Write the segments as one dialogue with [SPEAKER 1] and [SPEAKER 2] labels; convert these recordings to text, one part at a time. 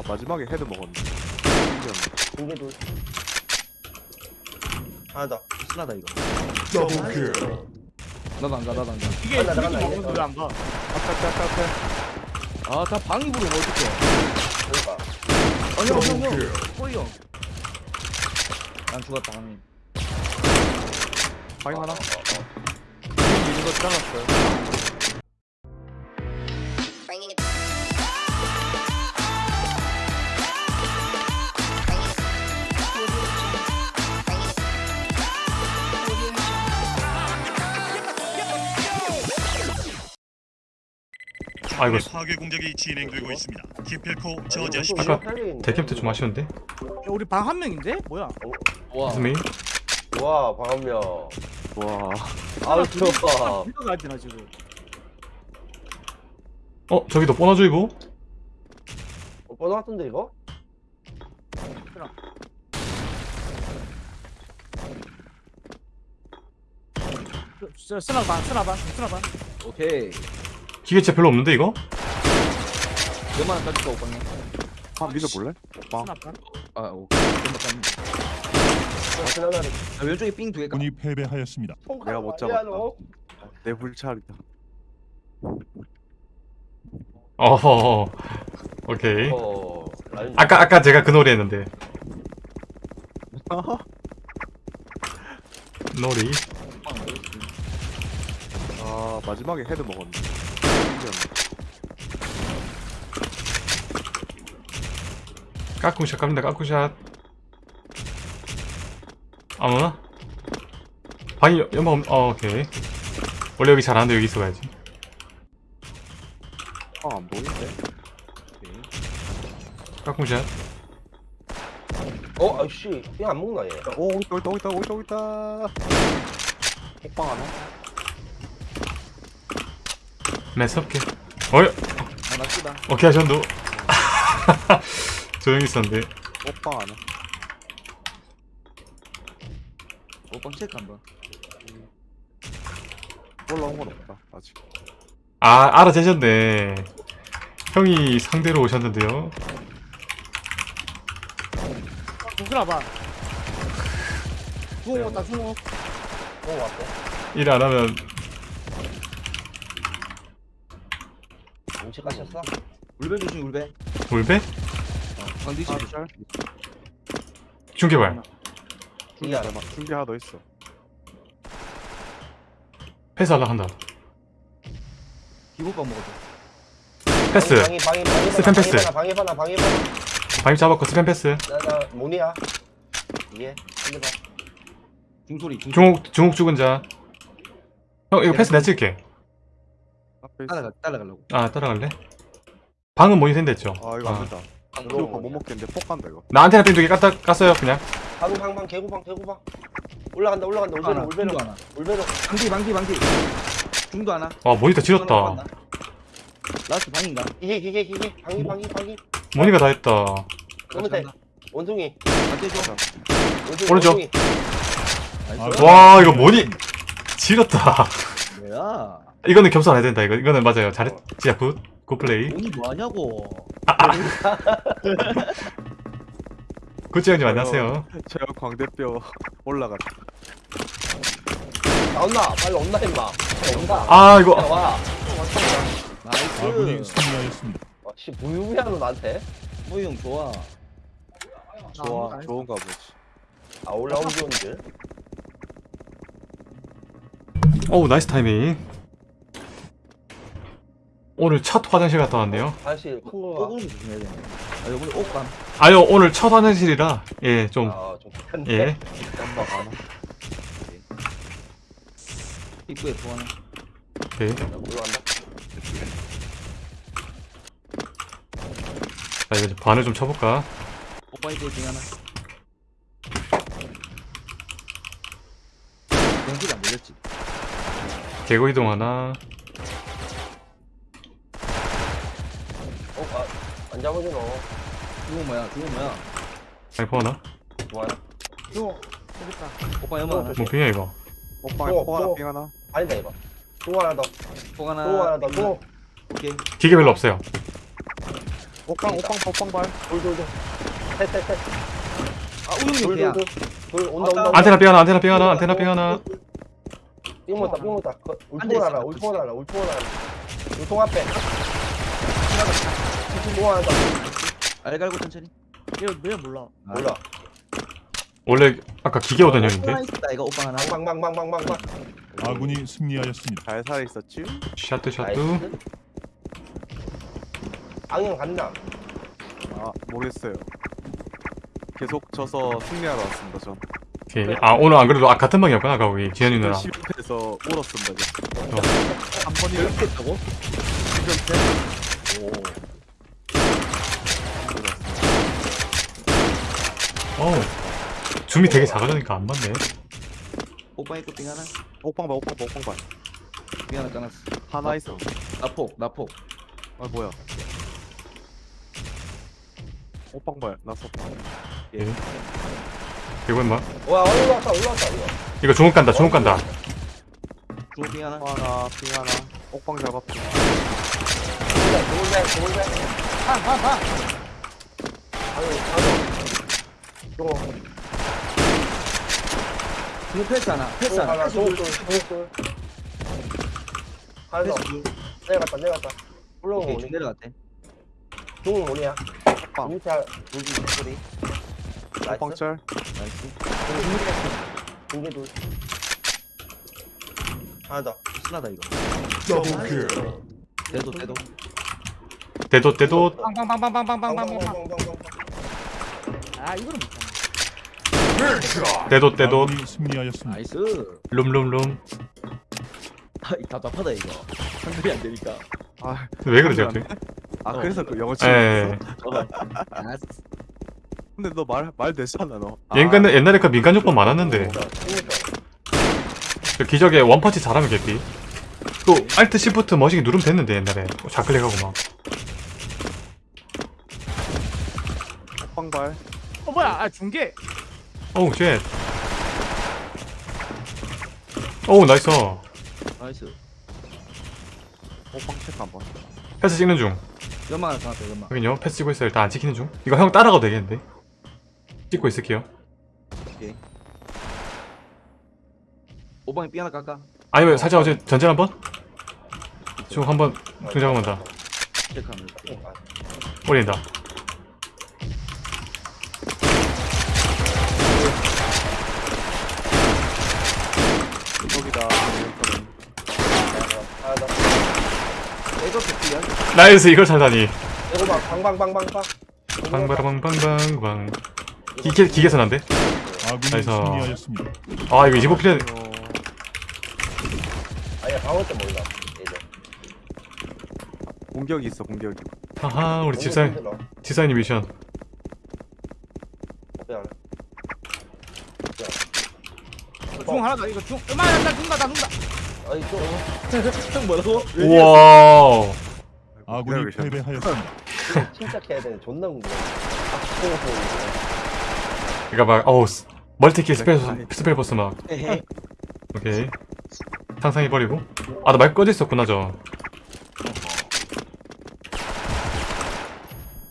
[SPEAKER 1] 아 마지막에 헤드 먹었네.
[SPEAKER 2] 공개도 하나 더.
[SPEAKER 3] 쓰나다 이거.
[SPEAKER 4] 더블킬.
[SPEAKER 3] 나도 안 가 나도 안 가.
[SPEAKER 5] 이게
[SPEAKER 2] 간다, 이제.
[SPEAKER 5] 왜안 가?
[SPEAKER 1] 앞에 앞에 앞에 앞에
[SPEAKER 3] 아다 방이 부르면 어떡해.
[SPEAKER 2] 그러니까.
[SPEAKER 3] 아니 형형
[SPEAKER 4] 더블킬.
[SPEAKER 3] 꼬이 형 난 죽었다 방이.
[SPEAKER 1] 방이 하나 미는 거 잘랐어요
[SPEAKER 6] 아이고
[SPEAKER 7] 파괴 공작이 진행되고 있습니다. 기필코 저지하십시오.
[SPEAKER 6] 대캡트 좀 아쉬운데?
[SPEAKER 5] 야, 우리 방 한 명인데? 뭐야?
[SPEAKER 3] 와
[SPEAKER 6] 스메이?
[SPEAKER 2] 와 방 한 명
[SPEAKER 1] 와
[SPEAKER 2] 아우 좋아
[SPEAKER 5] 이거 가야 되나 지금?
[SPEAKER 6] 어 저기도 뽀나주이고?
[SPEAKER 2] 어, 뻔 같은데 이거?
[SPEAKER 5] 저 쓰나 반, 쓰나 반, 쓰나 반.
[SPEAKER 3] 오케이
[SPEAKER 6] 기계체 별로 없는데 이거?
[SPEAKER 3] 원 따질까 오빠님
[SPEAKER 1] 아 믿어볼래? 빵.
[SPEAKER 3] 아 오케이.
[SPEAKER 2] 하나를
[SPEAKER 3] 아, 왼쪽에 삥 두 개 가.
[SPEAKER 7] 군이 패배하였습니다.
[SPEAKER 1] 내가 못 잡았다.
[SPEAKER 2] 너.
[SPEAKER 1] 내 불찰이다.
[SPEAKER 6] 어허 오케이.
[SPEAKER 2] 어 라인.
[SPEAKER 6] 아까 아까 제가 그 놀이 했는데. 놀이.
[SPEAKER 1] 아 마지막에 헤드 먹었네
[SPEAKER 6] 까꿍샷 갑니다 까꿍샷. 아무나? 방이 연- 연막 없.. 어 오케이. 원래 여기 잘 안돼 여기 있어야지.
[SPEAKER 1] 아 안 보이는데?
[SPEAKER 6] 까꿍샷.
[SPEAKER 2] 어 아이씨. 이거 안 먹나 얘?
[SPEAKER 1] 오 있다 있다 있다 있다 있다. 호빵 하나?
[SPEAKER 6] 매섭게 어이.
[SPEAKER 3] 아나 쓰다
[SPEAKER 6] 오케이 하셨노 조용히 있었는데.
[SPEAKER 1] 호빵 하나
[SPEAKER 3] 오빠 체크 한번.
[SPEAKER 1] 올라온 건 없다 아직.
[SPEAKER 6] 아 알아채셨네. 형이 상대로 오셨는데요.
[SPEAKER 5] 반. 중국 왔다 중국.
[SPEAKER 2] 어 왔대
[SPEAKER 6] 일안 하면
[SPEAKER 2] 음식 가셨어?
[SPEAKER 3] 울배 조심 울배
[SPEAKER 6] 울배?
[SPEAKER 3] 방디시
[SPEAKER 1] 아 짤?
[SPEAKER 6] 중계발.
[SPEAKER 1] 준비 하나. 준비 하나 더 있어.
[SPEAKER 6] 패스하려 한다.
[SPEAKER 3] 기본밥 먹어줘.
[SPEAKER 6] 패스.
[SPEAKER 2] 방이 방이 방이
[SPEAKER 6] 스팸 패스.
[SPEAKER 2] 방이 하나
[SPEAKER 6] 방임 잡았고 스팸 패스.
[SPEAKER 2] 나나 모니야. 봐.
[SPEAKER 3] 중소리 중소리.
[SPEAKER 6] 중옥 중옥 죽은 자형 이거 패스 내가 찍을게.
[SPEAKER 1] 앞에 있어
[SPEAKER 3] 따라가 따라가려고.
[SPEAKER 6] 아 따라갈래? 방은 모니터 했죠?
[SPEAKER 1] 아 이거
[SPEAKER 6] 아.
[SPEAKER 1] 안 된다. 이거 못 먹겠는데 폭 간다 이거.
[SPEAKER 6] 나 안테나 빈두개 깠다 깠어요 그냥.
[SPEAKER 2] 방방방 개구방 개구방. 올라간다 올라간다
[SPEAKER 3] 하나
[SPEAKER 2] 울베로 울베로.
[SPEAKER 3] 중도 하나
[SPEAKER 2] 울베로
[SPEAKER 3] 방디 방디 방디 중도 하나.
[SPEAKER 6] 와 모니터 지렸다.
[SPEAKER 3] 라스트 방인가?
[SPEAKER 2] 기계 기계 기계 방이 방이 방이
[SPEAKER 6] 모니가 다 했다.
[SPEAKER 2] 원숭이. 원숭이
[SPEAKER 6] 오른쪽. 와 이거 모니 지렸다
[SPEAKER 3] 뭐야?
[SPEAKER 6] 이거는 겸손 안 해야 된다 이거. 이거는 맞아요. 잘했 진짜 굿. 굿 플레이.
[SPEAKER 3] 돈이 뭐 하냐고.
[SPEAKER 6] 굿지형님 안녕하세요.
[SPEAKER 1] 저 광대뼈 올라갔다
[SPEAKER 2] 나온나 빨리 온나 임마. 온다
[SPEAKER 6] 아 이거.
[SPEAKER 2] 와.
[SPEAKER 7] 아군이
[SPEAKER 3] nice
[SPEAKER 7] 승리하였습니다.
[SPEAKER 2] 와, 씨 무유미하노 나한테?
[SPEAKER 3] 모이 형 좋아.
[SPEAKER 1] 좋아 좋은가 보지.
[SPEAKER 2] 아 올라오기 좋은 줄
[SPEAKER 6] 어우 nice timing. 오늘 첫 화장실 갔다 왔네요.
[SPEAKER 2] 사실 큰 거가
[SPEAKER 3] 꼬구리 조심해야 돼 아, 이번에 옷감
[SPEAKER 6] 아유 오늘 첫 화장실이라 예좀
[SPEAKER 2] 아좀 큰데
[SPEAKER 6] 예.
[SPEAKER 1] 연막 하나?
[SPEAKER 3] 입구에 두 하나
[SPEAKER 6] 오케이
[SPEAKER 2] 올라간다.
[SPEAKER 6] 자 이제 반을 좀 쳐볼까?
[SPEAKER 3] 오빠 이제 중 하나. 연기가 안 걸렸지
[SPEAKER 6] 개고 이동 하나.
[SPEAKER 2] 어안 잡아줘 너
[SPEAKER 3] 중국 뭐야? 중국 뭐야?
[SPEAKER 6] 아이포 하나?
[SPEAKER 2] 좋아요.
[SPEAKER 5] 중국. 여기 있다.
[SPEAKER 3] 오빠 연마 하나.
[SPEAKER 6] 뭐 빙이야 이거
[SPEAKER 2] 또,
[SPEAKER 1] 폭 하나
[SPEAKER 2] 또.
[SPEAKER 1] 빙 하나.
[SPEAKER 2] 아니다 이거. 또 하나
[SPEAKER 3] 뽕
[SPEAKER 2] 더또 하나
[SPEAKER 3] 하나
[SPEAKER 2] 더또.
[SPEAKER 3] 오케이.
[SPEAKER 6] 기계 별로 없어요.
[SPEAKER 1] 옥방 옥방 옥방발.
[SPEAKER 2] 돌돌돌. 셋셋셋.
[SPEAKER 3] 아 우영이
[SPEAKER 2] 돌돌 돌. 온다 온다.
[SPEAKER 6] 안테나 삥 하나 안테나 삥 하나 안테나 삥 하나
[SPEAKER 2] 삥 못다 울통 하나 울통 하나 울통 하나 울통 앞에. 울통 하나 더
[SPEAKER 3] 알갈고 천천히.
[SPEAKER 5] 얘왜 몰라.
[SPEAKER 2] 몰라.
[SPEAKER 6] 원래 아까 기계 오던 형인데?
[SPEAKER 3] 이거 오빠 하나
[SPEAKER 2] 방방방방방방
[SPEAKER 7] 아군이 승리하였습니다.
[SPEAKER 1] 잘 살아있었지?
[SPEAKER 6] 샤뚜
[SPEAKER 2] 나이스. 악영 간다.
[SPEAKER 1] 아 모르겠어요. 계속 져서 승리하러 왔습니다 전
[SPEAKER 6] 오케이. 아 오늘 안 그래도 아 같은 방이었구나 아까 우리 지현이 누나.
[SPEAKER 1] 실패해서 울었습니다.
[SPEAKER 6] 어.
[SPEAKER 1] 한 번이
[SPEAKER 3] 이렇게 했다고?
[SPEAKER 2] 오.
[SPEAKER 6] 어우 줌이 되게 작아지니까 안 맞네.
[SPEAKER 3] 오빠 빙 하나?
[SPEAKER 1] 옥방발 옥방발 옥방발
[SPEAKER 3] 빙 하나 까놨어.
[SPEAKER 1] 하나 있어.
[SPEAKER 3] 나폭 나폭
[SPEAKER 1] 아 뭐야. 옥방발 나 썼다
[SPEAKER 6] 이 개건나 뭐?
[SPEAKER 2] 와 올라왔다 올라왔다 이거
[SPEAKER 6] 이거 주먹 간다 주먹 간다.
[SPEAKER 3] 빙 하나
[SPEAKER 1] 하나 빙 하나. 옥방 잡았고
[SPEAKER 2] 좋은데 좋은데
[SPEAKER 5] 한한한
[SPEAKER 2] 아유 아유 들어
[SPEAKER 3] 이거 패스하나 패스하나 가서
[SPEAKER 2] 내려갔다 내려갔다.
[SPEAKER 3] 올라오고
[SPEAKER 2] 오니
[SPEAKER 3] 내려갔대.
[SPEAKER 2] 좋은 오니야.
[SPEAKER 1] 옥방.
[SPEAKER 3] 옥방철 이스
[SPEAKER 2] 중계 둘 하나 더
[SPEAKER 3] 신나다 이거 대도 대도
[SPEAKER 6] 대도 대도
[SPEAKER 5] 빵빵빵빵빵빵빵빵
[SPEAKER 2] 빵빵빵빵빵빵
[SPEAKER 5] 아 이거는 못하네
[SPEAKER 6] 대도 대도
[SPEAKER 7] 아군이 승리하였습니다.
[SPEAKER 3] 나이스
[SPEAKER 6] 룸룸룸
[SPEAKER 3] 아 답답하다 이거 상들이 안 되니까
[SPEAKER 1] 아,
[SPEAKER 6] 왜 그러지 갑자기
[SPEAKER 1] 아 그래서 그 영어
[SPEAKER 6] 예
[SPEAKER 1] 치는
[SPEAKER 3] 아,
[SPEAKER 1] 근데 너 말말 되잖아 너.
[SPEAKER 6] 옛날에 옛날에 그 민간 요법 많았는데.
[SPEAKER 2] 그러니까
[SPEAKER 6] 그 기적에 원펀치 잘하면 개피 또 알트 시프트 머시기 누르면 됐는데 옛날에. 좌클릭하고 막.
[SPEAKER 1] 옥방발.
[SPEAKER 5] 어 뭐야? 아 중계.
[SPEAKER 6] Oh shit.
[SPEAKER 3] Oh nice. Nice.
[SPEAKER 1] 옥방 체크 한번
[SPEAKER 6] 패스 찍는 중.
[SPEAKER 3] 연막 하나 까놨다 연막.
[SPEAKER 6] 확인요. 패스 찍고 있어요. 일단 안 찍히는 중. 이거 형 따라가도 되겠는데 찍고 있을게요.
[SPEAKER 3] 오케이. 오방에 삥 하나 깎아.
[SPEAKER 6] 아니면 살짝 어제 전쟁 한번? 중 한번 등장 한번
[SPEAKER 3] 체크하면 돼.
[SPEAKER 6] 올린다.
[SPEAKER 1] 여기다.
[SPEAKER 6] 나이스 이걸 살다니.
[SPEAKER 2] 방방방방방.
[SPEAKER 6] 방바라방방방방 기계 기계선 안돼?
[SPEAKER 7] 아군이
[SPEAKER 6] 나이스.
[SPEAKER 7] 승리하였습니다.
[SPEAKER 6] 아 이거 25필에
[SPEAKER 2] 아니야 방어 때 몰라 이제
[SPEAKER 1] 공격이 있어 공격이
[SPEAKER 6] 하하 우리 집사님. 집사님 미션
[SPEAKER 5] 중 하나 더 이거 중 음악 난다 죽는다 나 죽는다
[SPEAKER 2] 아니
[SPEAKER 3] 또형 뭐라고?
[SPEAKER 6] 우와
[SPEAKER 7] 아군이
[SPEAKER 1] 기다리고
[SPEAKER 7] 패배하였습니다.
[SPEAKER 2] 침착해야 되는 존나 궁금해
[SPEAKER 6] 이거 막 어우 스- 멀티킬 스펠 스펠 보스 막.
[SPEAKER 3] 헤헤
[SPEAKER 6] 오케이. 상상해버리고. 아 나 마이크 꺼져 있었구나 저.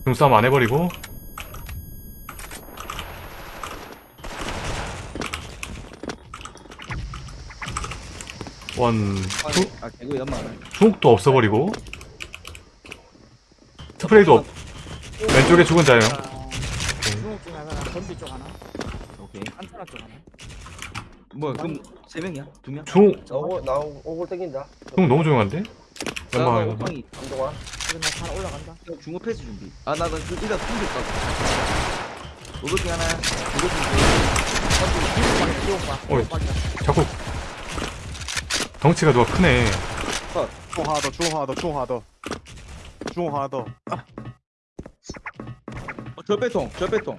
[SPEAKER 6] 눈싸움 안 해버리고. 원 중,
[SPEAKER 3] 아 개구 연막 하나
[SPEAKER 6] 중국도 없어버리고. 스프레이도 없 왼쪽에 죽은 자요.
[SPEAKER 5] 중국 중 건비 쪽 하나.
[SPEAKER 3] 오케이.
[SPEAKER 5] 안테나 쪽 하나
[SPEAKER 3] 뭐야 그럼 세 명이야? 두 명?
[SPEAKER 6] 중국
[SPEAKER 2] 나오고 나오고 오고 땡긴다.
[SPEAKER 6] 중국 너무 조용한데?
[SPEAKER 3] 나
[SPEAKER 6] 연방하고
[SPEAKER 3] 오방이
[SPEAKER 2] 한동안
[SPEAKER 5] 이거 나 하나 올라간다.
[SPEAKER 3] 중국 패스 준비. 아나나 그 일단 준비 있다고 오버킹 하나 오버킹
[SPEAKER 6] 어이. 자꾸. 덩치가 누가 크네.
[SPEAKER 1] 중 하나 더, 중 하나 더, 중 하나 더. 중 하나 더.
[SPEAKER 3] 어, 절배통 절배통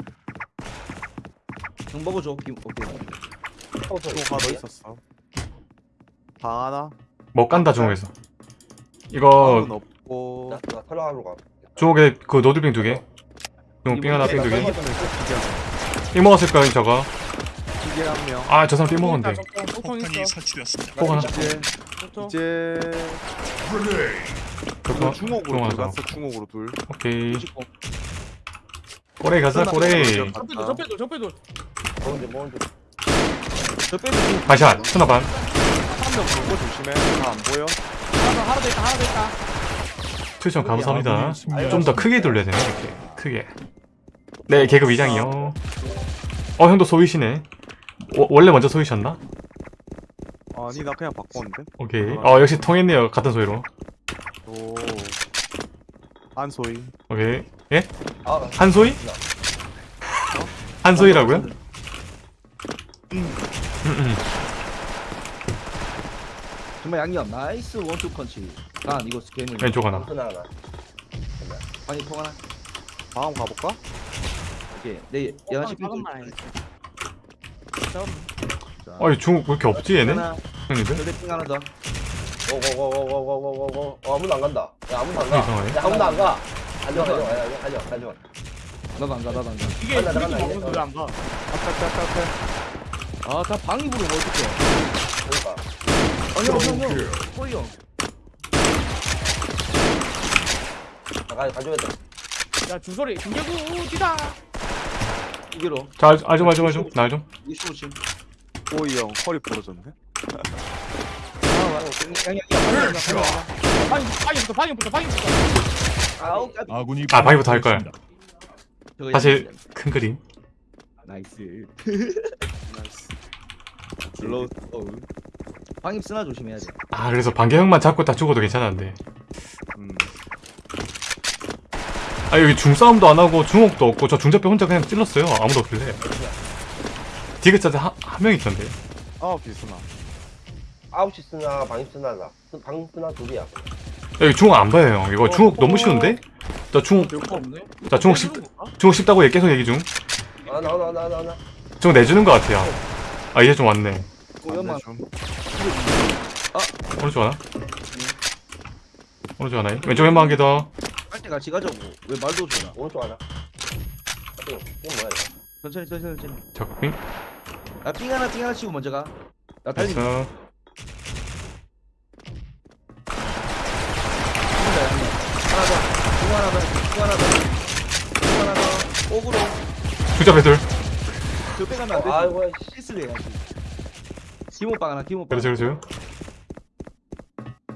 [SPEAKER 3] 형 먹어줘 김 오케이
[SPEAKER 1] 하나 더 있었어. 방 하나.
[SPEAKER 6] 뭐 깐다 중국에서.
[SPEAKER 1] 방은
[SPEAKER 6] 이거
[SPEAKER 1] 없고.
[SPEAKER 2] 나, 나 털어가로 가.
[SPEAKER 6] 중국에 그 노들빙 두개? 중국 빙 하나 빙 두개? 삥 먹었을 거야 저거.
[SPEAKER 1] 기계 한 명.
[SPEAKER 6] 아 저 사람 삥 먹었는데.
[SPEAKER 7] 폭탄이 설치되었습니다.
[SPEAKER 6] 폭 하나.
[SPEAKER 1] 이제
[SPEAKER 6] 그거
[SPEAKER 1] 중옥으로 둘 갔어 중옥으로 둘.
[SPEAKER 6] 오케이. 꼬레 가자 꼬레
[SPEAKER 5] 적배돌 적배돌 적배돌
[SPEAKER 2] 뭔지 뭔지.
[SPEAKER 3] 저 빼도 지금
[SPEAKER 6] 반샷 스나 반.
[SPEAKER 1] 한명 보고 조심해. 다 안 보여?
[SPEAKER 5] 하나 더 하나 더 있다 하나 더 있다.
[SPEAKER 6] 추천 감사합니다.
[SPEAKER 7] 아군이 승리하였습니다.
[SPEAKER 6] 좀더 크게 돌려야 되네 이렇게. 크게. 네 계급 이장이요. 어 형도 소위시네. 워- 원래 먼저 소위셨나?
[SPEAKER 1] 아니 나 그냥 바꿨는데?
[SPEAKER 6] 오케이. 어 역시 통했네요 같은 소위로.
[SPEAKER 1] 오. 안소희
[SPEAKER 6] 오케이. 예?
[SPEAKER 2] 아,
[SPEAKER 6] 한소희? 한소희라고요?
[SPEAKER 3] 정말 양념 나이스 원투 펀치 간 이거 스캐물
[SPEAKER 6] 왼쪽 하나
[SPEAKER 2] 하나 하나.
[SPEAKER 3] 아니 통 하나
[SPEAKER 1] 다음 가볼까?
[SPEAKER 3] 오케이 내 연하식
[SPEAKER 5] 작은만 해
[SPEAKER 6] 아니 중국 왜 이렇게 없지 얘네?
[SPEAKER 3] 하나
[SPEAKER 6] 형님들?
[SPEAKER 3] 저대 핑 하나 더
[SPEAKER 2] 고고고고고고고고. 어 아무도 안 간다. 야 아무도 안 가.
[SPEAKER 6] 이상하네.
[SPEAKER 2] 야 아무도 안 가. 가져 가져 가져 가져 가져.
[SPEAKER 3] 나도 안가 나도 안가
[SPEAKER 5] 이게
[SPEAKER 2] 간다, 간다,
[SPEAKER 5] 먹는데 왜안 가?
[SPEAKER 1] 앞에 앞에 앞에
[SPEAKER 3] 아 다 방입으로 뭐 어떡해.
[SPEAKER 2] 그러니까.
[SPEAKER 3] 아니 형형 호이 형.
[SPEAKER 2] 아, 가 가져야 돼.
[SPEAKER 5] 야 주소리 김계구 뒤다.
[SPEAKER 3] 이게로.
[SPEAKER 6] 자 알- 알좀 알좀 알좀. 나알좀.
[SPEAKER 3] 이게 쇼침
[SPEAKER 1] 오이 형 허리 부러졌네.
[SPEAKER 5] 방이 방이부터 방이부터 방이부터.
[SPEAKER 7] 아군이
[SPEAKER 6] 아, 바위부터 할.
[SPEAKER 3] 저거
[SPEAKER 6] 사실. 큰 그림.
[SPEAKER 3] 나이스 슬로우 방입 쓰나 조심해야 돼
[SPEAKER 6] 아 그래서 반개형만 잡고 다 죽어도 괜찮았는데.
[SPEAKER 1] 음.
[SPEAKER 6] 아 여기 중싸움도 안 하고 중옥도 없고 저 중잡배 혼자 그냥 찔렀어요. 아무도 없길래. 디귿자들 한, 한명 있던데.
[SPEAKER 1] 아홉 비스나.
[SPEAKER 2] 아홉 시 쓰나 방입 쓰나다. 방입 쓰나 둘이야.
[SPEAKER 6] 여기 중옥 안 봐요 형. 이거 중옥 너무 쉬운데? 자 중옥
[SPEAKER 5] 별거 없네?
[SPEAKER 6] 자 중옥 쉽 중옥 쉽다고 얘 계속 얘기 중.
[SPEAKER 2] 아 나와 나와 나와 나와.
[SPEAKER 6] 중옥 내주는 것 같아요. 아 이제 좀 왔네
[SPEAKER 3] 고연만.
[SPEAKER 1] 좀.
[SPEAKER 6] 오른쪽 하나? 오른쪽 하나 왼쪽 왼방 한개더.
[SPEAKER 3] 할때 같이 가자고 왜 말도 없잖아
[SPEAKER 2] 오른쪽 하나. 이거 뭐야 이거?
[SPEAKER 3] 천천히 천천히 천천히.
[SPEAKER 6] 적빙
[SPEAKER 3] 나삥 하나 삥 하나 치고 먼저 가 나 달리
[SPEAKER 6] 됐어.
[SPEAKER 3] 하나 더 하나 더 하나 더 하나 더. 오그로
[SPEAKER 6] 중잡배 둘.
[SPEAKER 3] 저 빼가면 안 돼.
[SPEAKER 2] 아이고 씨.
[SPEAKER 3] 실수를 해야지 김오빵 하나 김오빵
[SPEAKER 6] 그렇죠 그렇죠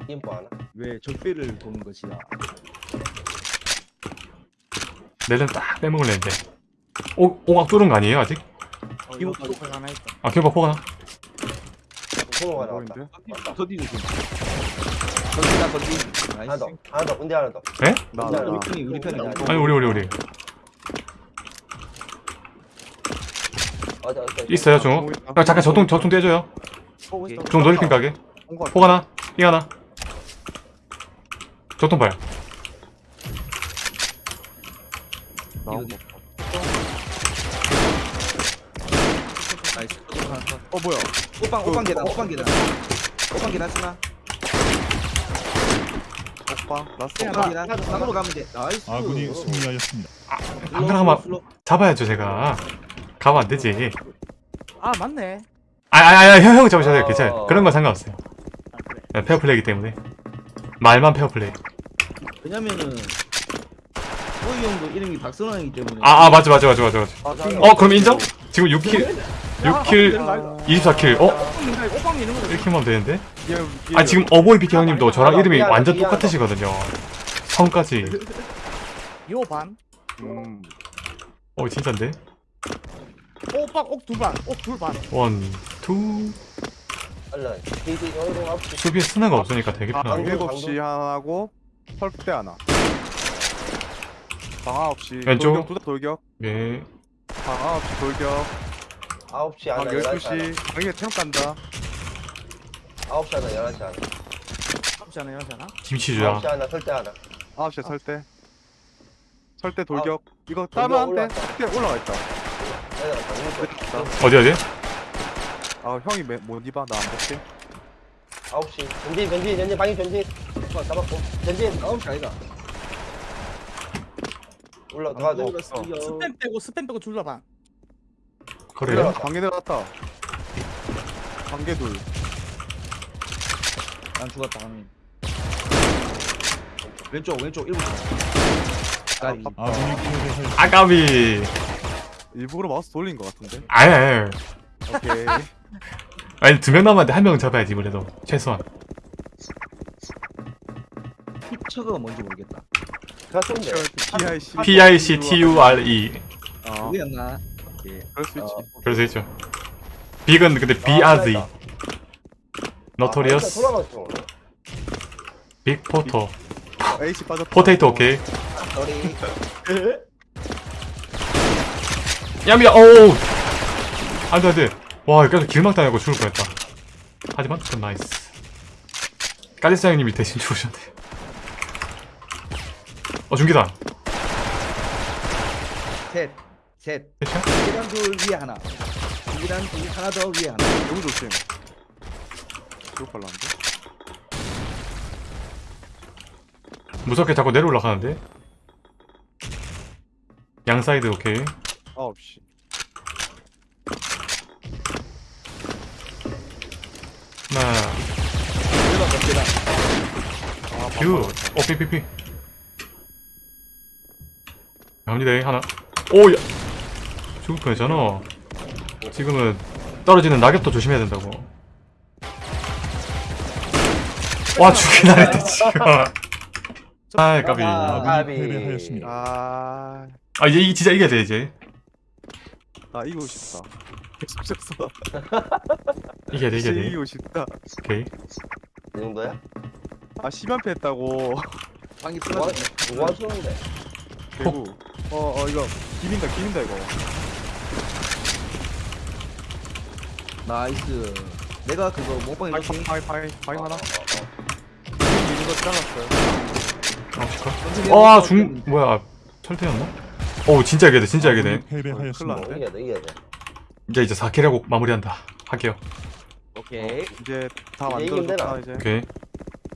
[SPEAKER 2] 인포 하나.
[SPEAKER 3] 왜 적배를 보는 것이야
[SPEAKER 6] 내전 딱 빼먹을 랬는데 오, 오각 뚫은 거 아니에요 아직?
[SPEAKER 5] 김오빠 쪽 하나 있다
[SPEAKER 6] 아 기어박 포가 나
[SPEAKER 2] 손호가 나왔다.
[SPEAKER 3] 좀 건디다 건디
[SPEAKER 2] 하나 더. 하나 더. 근데 하나 더.
[SPEAKER 6] 에?
[SPEAKER 1] 나
[SPEAKER 2] 근데
[SPEAKER 1] 나.
[SPEAKER 2] 하나
[SPEAKER 3] 우리
[SPEAKER 2] 더.
[SPEAKER 3] 편이 우리 편이
[SPEAKER 6] 아니 우리 우리 우리
[SPEAKER 2] 맞아, 맞아.
[SPEAKER 6] 있어요 중옥 아, 잠깐 저통 저통 떼줘요. 중 놀이핀 가게. 포 하나 삥 하나. 저통 봐요.
[SPEAKER 3] 나이스 하나 더.
[SPEAKER 1] 어 뭐야?
[SPEAKER 3] 오빵 오빵 계단 오빵 계단. 오빵 계단 쓰나
[SPEAKER 1] 오빠 라스트
[SPEAKER 5] 그냥
[SPEAKER 3] 오빵
[SPEAKER 5] 나-
[SPEAKER 3] 계단. 상으로 가면 돼 나이스.
[SPEAKER 7] 아군이 승리하였습니다.
[SPEAKER 6] 안 그러면 잡아야죠 제가 가면 안 되지
[SPEAKER 5] 아 맞네
[SPEAKER 6] 아아아 형, 형 잡으셔도 돼요
[SPEAKER 2] 어.
[SPEAKER 6] 괜찮아요 그런 건 상관없어요
[SPEAKER 5] 아 그래
[SPEAKER 6] 네, 페어플레이기 때문에 말만 페어플레이
[SPEAKER 3] 왜냐면은 호이 형도 이름이 박선왕이기 때문에
[SPEAKER 6] 아아 맞아 맞아 맞아 맞아 맞아. 어 그럼 인정? 지금 6킬 6킬 24킬 어? 1킬만 하면 되는데?
[SPEAKER 1] 얘,
[SPEAKER 6] 아 지금 어보이 비키 형님도 저랑 이름이 완전. 똑같으시거든요 성까지
[SPEAKER 5] 요반
[SPEAKER 1] 음
[SPEAKER 6] 어 진짠데?
[SPEAKER 5] 오빵 옥두반옥 둘 반
[SPEAKER 6] 원, 투
[SPEAKER 2] 알라. 디디 여기로 앞.
[SPEAKER 6] 수비에 스나가 없으니까 되게
[SPEAKER 1] 아,
[SPEAKER 6] 편하게
[SPEAKER 1] 방 7시 하나고 설대 하나 방 9시
[SPEAKER 6] 왼쪽.
[SPEAKER 1] 돌격 두다 돌격
[SPEAKER 6] 예
[SPEAKER 1] 방 9시 돌격
[SPEAKER 2] 아홉
[SPEAKER 1] 시방
[SPEAKER 2] 하나. 열한 시 하나.
[SPEAKER 1] 12시 방에 체력 간다
[SPEAKER 2] 아홉 시 하나. 열한 시 하나.
[SPEAKER 5] 하지 않아요 하지 않아?
[SPEAKER 6] 김치 주야
[SPEAKER 2] 아홉 시 하나. 설대 하나.
[SPEAKER 1] 9시에 설대 설대 돌격 이거
[SPEAKER 2] 돌격
[SPEAKER 1] 따면 안 돼. 설대 올라가 있다.
[SPEAKER 6] 어디 어디?
[SPEAKER 1] 아 형이 매, 못 입어 나안 볼게
[SPEAKER 2] 아홉 시. 전진 전진 전진 방이 전진. 어, 잡았고. 전진.
[SPEAKER 3] 아홉 시 아이가
[SPEAKER 2] 올라가 돼.
[SPEAKER 5] 스팸 빼고 스팸 빼고
[SPEAKER 6] 그래요?
[SPEAKER 2] 올라갔다.
[SPEAKER 1] 관계 들어갔다 관계
[SPEAKER 3] 둘난 죽었다 하면 왼쪽 왼쪽 1분 까비
[SPEAKER 7] 아군이 패배하였습니다.
[SPEAKER 6] 아까비
[SPEAKER 1] 일부러 마우스 돌린 것 같은데.
[SPEAKER 6] 아니 아니
[SPEAKER 1] 오케이.
[SPEAKER 6] 아니 두 명 남았는데 한 명 잡아야지 그래도. 최소한.
[SPEAKER 3] 후처가 뭔지 모르겠다.
[SPEAKER 2] 가수인데.
[SPEAKER 1] PIC.
[SPEAKER 6] P I C T U R E.
[SPEAKER 1] 어,
[SPEAKER 3] 누구였나? 오케이
[SPEAKER 1] 그럴 수 있지.
[SPEAKER 3] 어,
[SPEAKER 6] 그럴 수 있죠. 빅은 근데 B R Z.
[SPEAKER 2] 아,
[SPEAKER 6] notorious
[SPEAKER 2] 돌아갔어.
[SPEAKER 6] big photo
[SPEAKER 1] H 빠졌다.
[SPEAKER 6] potato 오케이
[SPEAKER 3] sorry
[SPEAKER 6] 야미야 오우. 안돼 안돼. 와 계속 길막 당하고 죽을 뻔했다. 하지만 좀 나이스. 까리스 형님이 대신 죽으셨네. 어 중기다.
[SPEAKER 3] 셋셋.
[SPEAKER 6] 대신
[SPEAKER 3] 중기단 둘 위에 하나. 중기단 둘 하나 더 위에 하나.
[SPEAKER 1] 너무 조심. 이거 발랐는데?
[SPEAKER 6] 무섭게 자꾸 내려 올라가는데? 양 사이드 오케이
[SPEAKER 1] 9시.
[SPEAKER 6] 하나
[SPEAKER 3] 계단 더 계단
[SPEAKER 1] 아,
[SPEAKER 6] 뷰 어, 삐삐삐 갑니다 하나. 오야. 죽을 뻔했잖아. 지금은 떨어지는 낙엽도 조심해야 된다고. 와 죽긴 하는데 지금. 아 까비.
[SPEAKER 3] 아,
[SPEAKER 2] 까비.
[SPEAKER 1] 아,
[SPEAKER 6] 아 이제 이 진짜 이겨야 돼 이제
[SPEAKER 1] 나 이기고 싶다. 졌어.
[SPEAKER 6] 이겨야 돼 이겨야 돼
[SPEAKER 1] 이기고 싶다.
[SPEAKER 6] 오케이
[SPEAKER 2] 이 정도야?
[SPEAKER 1] 아, 10연패 했다고.
[SPEAKER 3] 방이
[SPEAKER 2] 누가
[SPEAKER 3] 뚫렸네
[SPEAKER 2] 누가 하시는데?
[SPEAKER 1] 개구. 어, 어, 이거. 기민다, 기민다, 이거.
[SPEAKER 3] 나이스 내가 그거 몸빵
[SPEAKER 1] 파이,
[SPEAKER 3] 해줄게
[SPEAKER 1] 파이, 파이, 파이 하나. 미는 거 잘랐어요.
[SPEAKER 6] 아 와중 뭐야 철퇴였나? 오 진짜 이겨야 돼 진짜 이겨야 돼
[SPEAKER 7] 패배하였습니다.
[SPEAKER 1] 큰일
[SPEAKER 2] 이겨야 돼 이겨야 돼.
[SPEAKER 6] 이제 이제 4킬하고 마무리한다 할게요
[SPEAKER 3] 오케이
[SPEAKER 1] 이제 다
[SPEAKER 2] 이제 이기면
[SPEAKER 1] 만들어줬다? 이제.
[SPEAKER 6] 오케이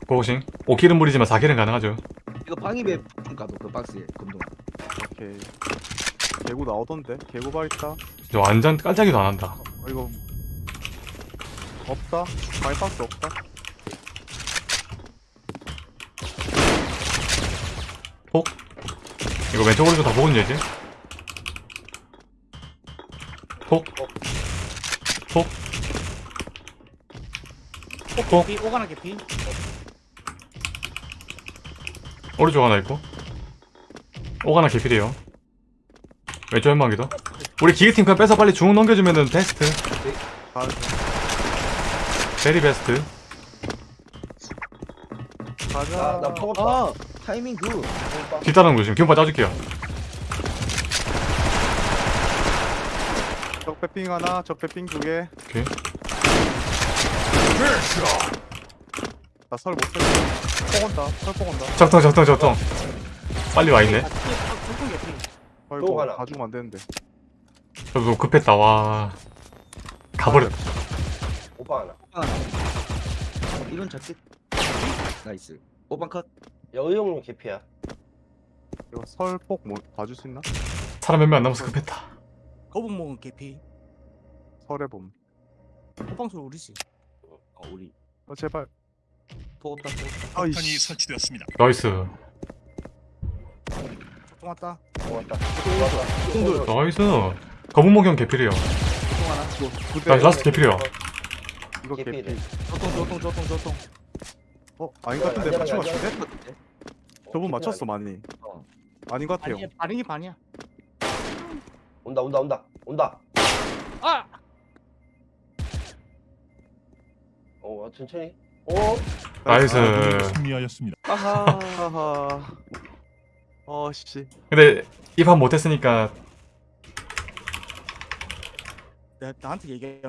[SPEAKER 6] 고고싱 5킬은 무리지만 4킬은 가능하죠
[SPEAKER 3] 이거 방입에 좀 가도 그 박스에 금동
[SPEAKER 1] 오케이. 개구 나오던데? 개구 바 있다.
[SPEAKER 6] 이제 완전 깔짝이도 안 한다
[SPEAKER 1] 어, 이거. 없다. 바이박스 없다.
[SPEAKER 6] 이거 왼쪽 오른쪽 다 보거든요 이제? 폭 폭. 폭
[SPEAKER 5] 개피 오가나 개피
[SPEAKER 6] 오른쪽 하나 있고. 오가나 개필이에요. 왼쪽 연막이도. 우리 기계팀 그냥 빼서 빨리 중앙 넘겨주면은 베스트.
[SPEAKER 1] 가,
[SPEAKER 6] 베리 베스트.
[SPEAKER 1] 가자.
[SPEAKER 2] 아, 나.
[SPEAKER 3] 아 타이밍 굿
[SPEAKER 6] 뒷다랑 조심 기운파 짜줄게요
[SPEAKER 1] 적배핑 하나, 적배핑 두 개.
[SPEAKER 6] 오케이
[SPEAKER 1] 나설못 쓰겠다. 폭 온다. 설폭 온다.
[SPEAKER 6] 적통 적통 적통 빨리 와 있네
[SPEAKER 5] 중통 개피
[SPEAKER 2] 또 하나.
[SPEAKER 1] 가죽으면 안 되는데.
[SPEAKER 6] 저도 급했다 와 가버렸다
[SPEAKER 2] 오빠 하나.
[SPEAKER 3] 하나 이런 작게 나이스 오반 컷
[SPEAKER 2] 형님 개피야.
[SPEAKER 1] 이거 설폭 뭐 봐줄 수 있나?
[SPEAKER 6] 사람 몇 명 안 남아서 급했다
[SPEAKER 5] 거북 먹은 개피
[SPEAKER 1] 설해봄.
[SPEAKER 5] 호빵소 우리지
[SPEAKER 3] 어 우리
[SPEAKER 1] 어, 제발.
[SPEAKER 3] 포op다 포op다
[SPEAKER 7] 폭탄이
[SPEAKER 1] 아이씨.
[SPEAKER 7] 설치되었습니다.
[SPEAKER 6] 나이스
[SPEAKER 5] 적통 왔다
[SPEAKER 2] 고맙다.
[SPEAKER 3] 똥돌
[SPEAKER 6] 나이스 거북목형 개필이에요
[SPEAKER 3] 똥 하나.
[SPEAKER 6] 나이스 라스트 개필이요
[SPEAKER 1] 이거
[SPEAKER 2] 개피래.
[SPEAKER 1] 개피.
[SPEAKER 3] 저똥 저똥 저똥 저똥
[SPEAKER 1] 어, 아닌 것 같은데. 맞춘 것 같은데? 저분 맞췄어, 많이.
[SPEAKER 3] 어.
[SPEAKER 1] 아닌 것 같아요.
[SPEAKER 5] 아니 반응이 반이야
[SPEAKER 2] 온다 온다 온다 온다.
[SPEAKER 5] 아
[SPEAKER 2] 어 천천히. 어.
[SPEAKER 6] 나이스
[SPEAKER 7] 아군이 승리하였습니다.
[SPEAKER 3] 아하
[SPEAKER 1] 하하. 어, 씨.
[SPEAKER 6] 근데 입합 못했으니까
[SPEAKER 5] 내가 나한테 얘기해